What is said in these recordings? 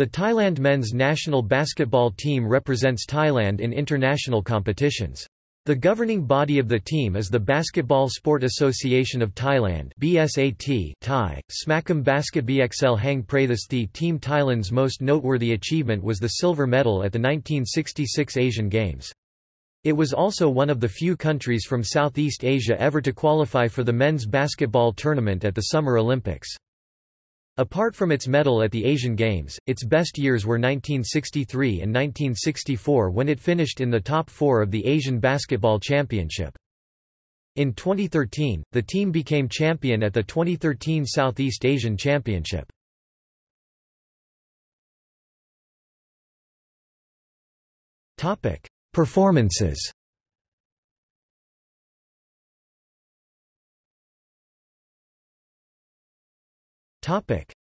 The Thailand men's national basketball team represents Thailand in international competitions. The governing body of the team is the Basketball Sport Association of Thailand BSAT Thai, Smakum Basketbxl Hang Prathasthi Team Thailand's most noteworthy achievement was the silver medal at the 1966 Asian Games. It was also one of the few countries from Southeast Asia ever to qualify for the men's basketball tournament at the Summer Olympics. Apart from its medal at the Asian Games, its best years were 1963 and 1964 when it finished in the top four of the Asian Basketball Championship. In 2013, the team became champion at the 2013 Southeast Asian Championship. Performances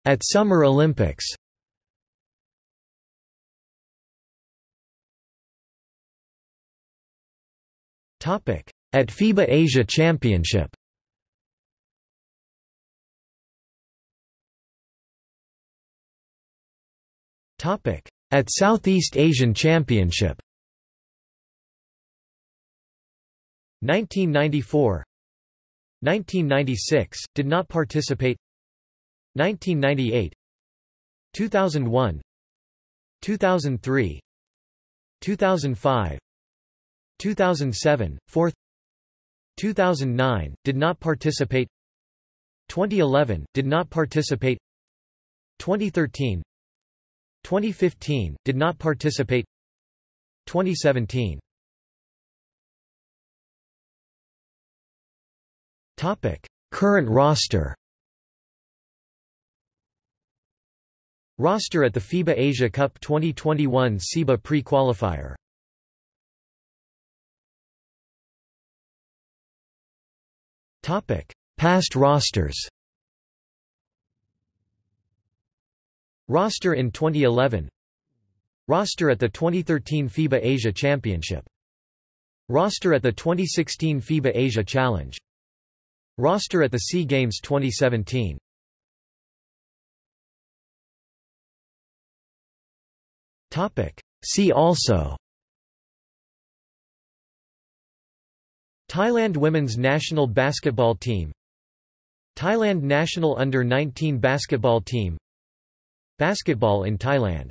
At Summer Olympics. At FIBA Asia Championship. At Southeast Asian Championship. 1994 1996, did not participate 1998 2001 2003 2005 2007, 4th 2009, did not participate 2011, did not participate 2013 2015, did not participate 2017 topic Current roster Roster at the FIBA Asia Cup 2021 SEABA pre-qualifier. Topic: Past rosters. Roster in 2011 Roster at the 2013 FIBA Asia Championship. Roster at the 2016 FIBA Asia Challenge. Roster at the SEA Games 2017 See also. Thailand women's national basketball team. Thailand national under-19 basketball team. Basketball in Thailand